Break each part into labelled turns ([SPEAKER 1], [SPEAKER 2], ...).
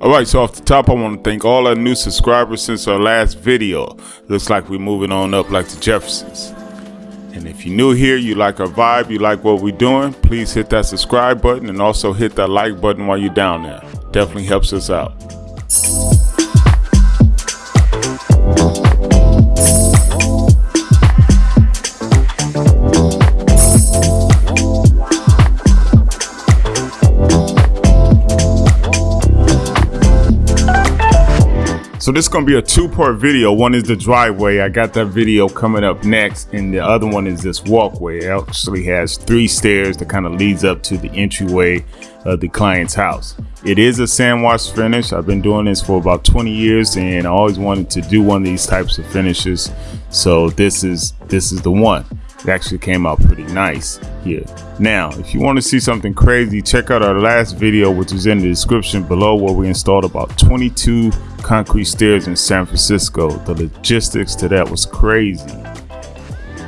[SPEAKER 1] Alright, so off the top, I want to thank all our new subscribers since our last video. Looks like we're moving on up like the Jeffersons. And if you're new here, you like our vibe, you like what we're doing, please hit that subscribe button and also hit that like button while you're down there. Definitely helps us out. So this is gonna be a two-part video. One is the driveway. I got that video coming up next, and the other one is this walkway. It actually has three stairs that kind of leads up to the entryway of the client's house. It is a sand wash finish. I've been doing this for about 20 years, and I always wanted to do one of these types of finishes. So this is this is the one. It actually came out pretty nice here. Now, if you want to see something crazy, check out our last video, which is in the description below, where we installed about 22 concrete stairs in San Francisco. The logistics to that was crazy.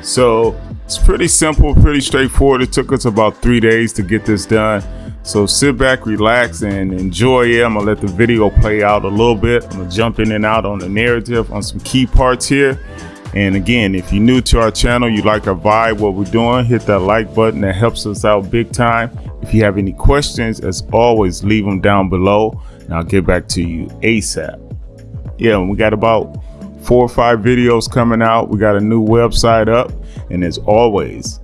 [SPEAKER 1] So it's pretty simple, pretty straightforward. It took us about three days to get this done. So sit back, relax, and enjoy it. I'm gonna let the video play out a little bit. I'm gonna jump in and out on the narrative on some key parts here. And again, if you're new to our channel, you like our vibe, what we're doing, hit that like button. That helps us out big time. If you have any questions, as always, leave them down below and I'll get back to you ASAP. Yeah, we got about four or five videos coming out. We got a new website up. And as always,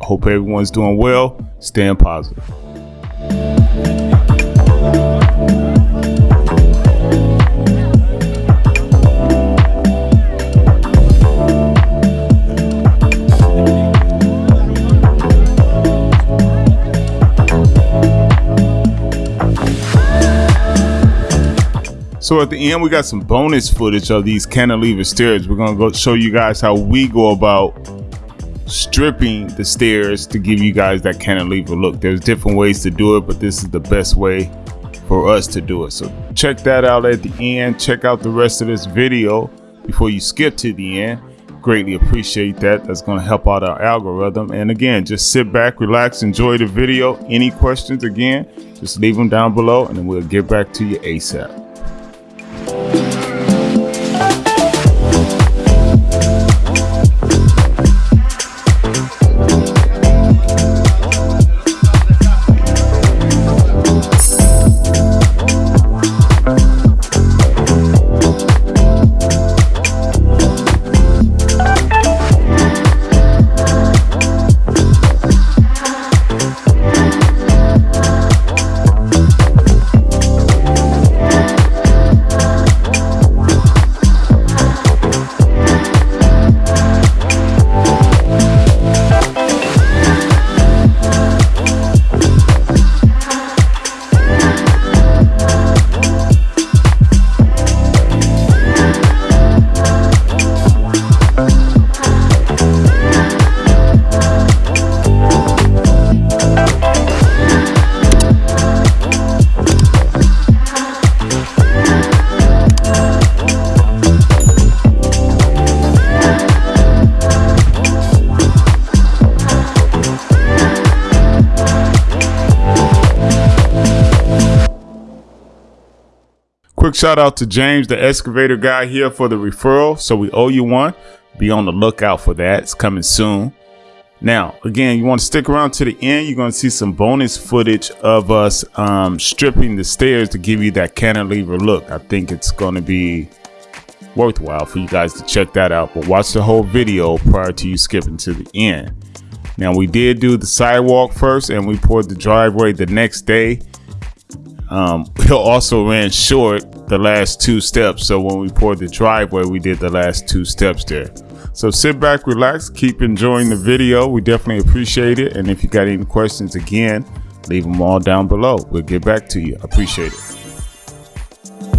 [SPEAKER 1] I hope everyone's doing well. Staying positive. So at the end, we got some bonus footage of these cantilever stairs. We're gonna go show you guys how we go about stripping the stairs to give you guys that cantilever look. There's different ways to do it, but this is the best way for us to do it. So check that out at the end. Check out the rest of this video before you skip to the end. Greatly appreciate that. That's going to help out our algorithm. And again, just sit back, relax, enjoy the video. Any questions, again, just leave them down below and then we'll get back to you ASAP. Shout out to James, the excavator guy here for the referral. So we owe you one. Be on the lookout for that. It's coming soon. Now, again, you want to stick around to the end. You're going to see some bonus footage of us um, stripping the stairs to give you that cantilever look. I think it's going to be worthwhile for you guys to check that out. But watch the whole video prior to you skipping to the end. Now, we did do the sidewalk first and we poured the driveway the next day. Um, we also ran short the last two steps. So when we poured the driveway, we did the last two steps there. So sit back, relax, keep enjoying the video. We definitely appreciate it. And if you got any questions again, leave them all down below. We'll get back to you. Appreciate it.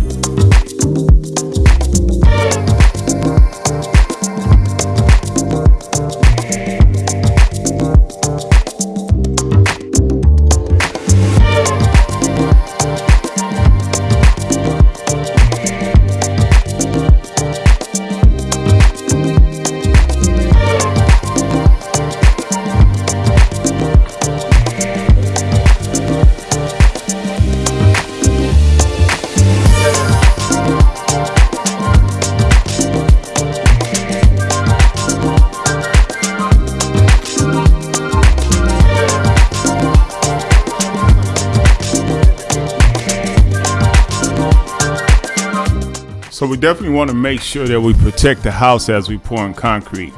[SPEAKER 1] So we definitely want to make sure that we protect the house as we pour in concrete.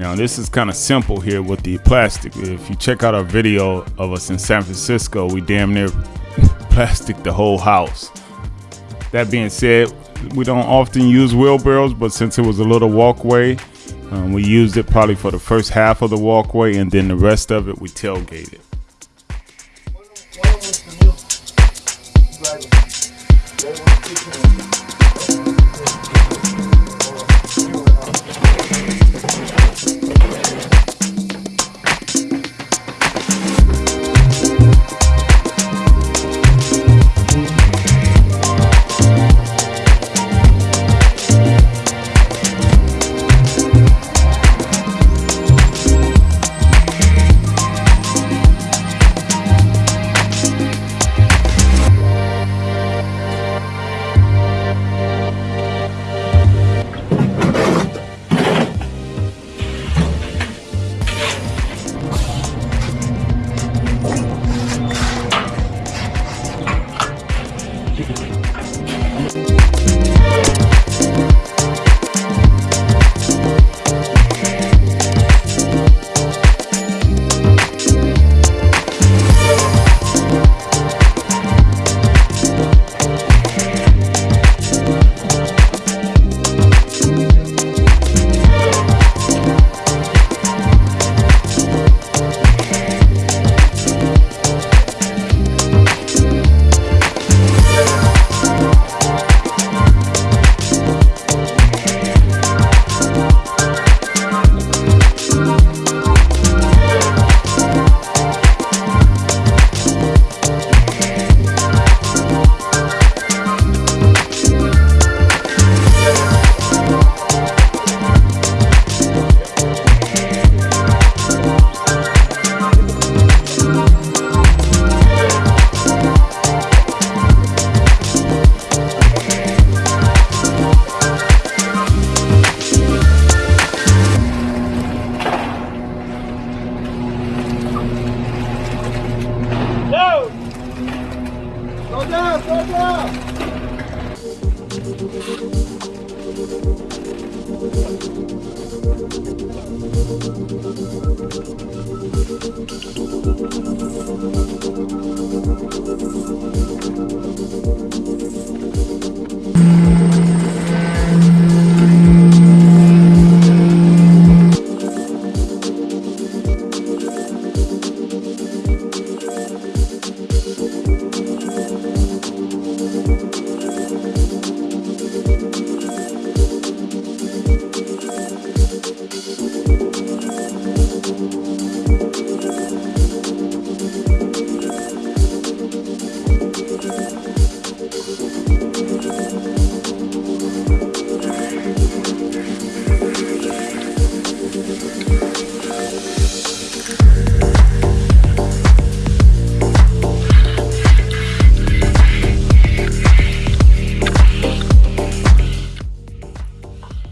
[SPEAKER 1] Now this is kind of simple here with the plastic. If you check out our video of us in San Francisco, we damn near plastic the whole house. That being said, we don't often use wheelbarrows, but since it was a little walkway, um, we used it probably for the first half of the walkway and then the rest of it we tailgated.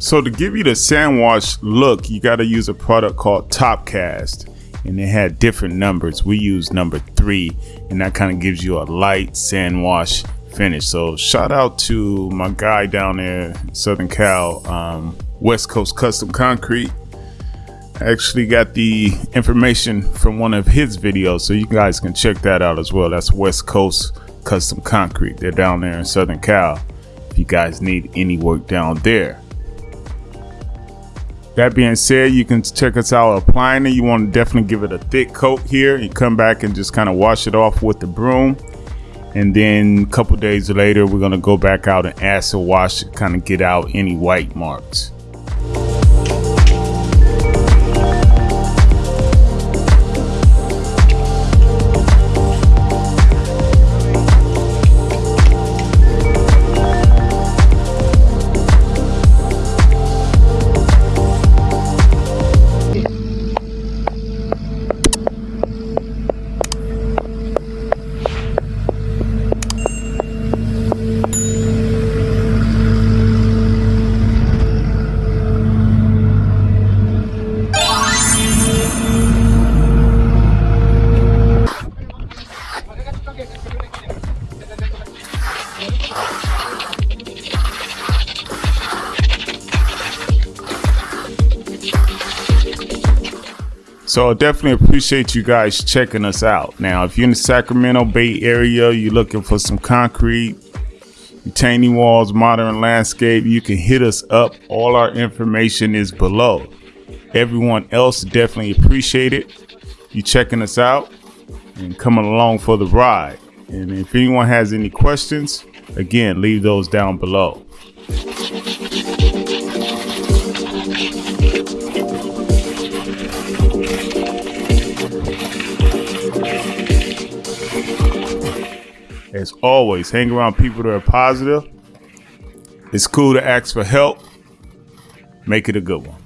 [SPEAKER 1] So to give you the sand wash look, you got to use a product called Topcast and it had different numbers. We used number three and that kind of gives you a light sand wash finish. So shout out to my guy down there, Southern Cal, um, West Coast Custom Concrete. I actually got the information from one of his videos, so you guys can check that out as well. That's West Coast Custom Concrete. They're down there in Southern Cal. If you guys need any work down there. That being said, you can check us out applying it. You want to definitely give it a thick coat here and come back and just kind of wash it off with the broom. And then a couple days later, we're going to go back out and acid wash to kind of get out any white marks. So I definitely appreciate you guys checking us out. Now, if you're in the Sacramento Bay Area, you're looking for some concrete, retaining walls, modern landscape, you can hit us up. All our information is below. Everyone else definitely appreciate it. You checking us out and coming along for the ride. And if anyone has any questions, again, leave those down below. As always, hang around people that are positive. It's cool to ask for help. Make it a good one.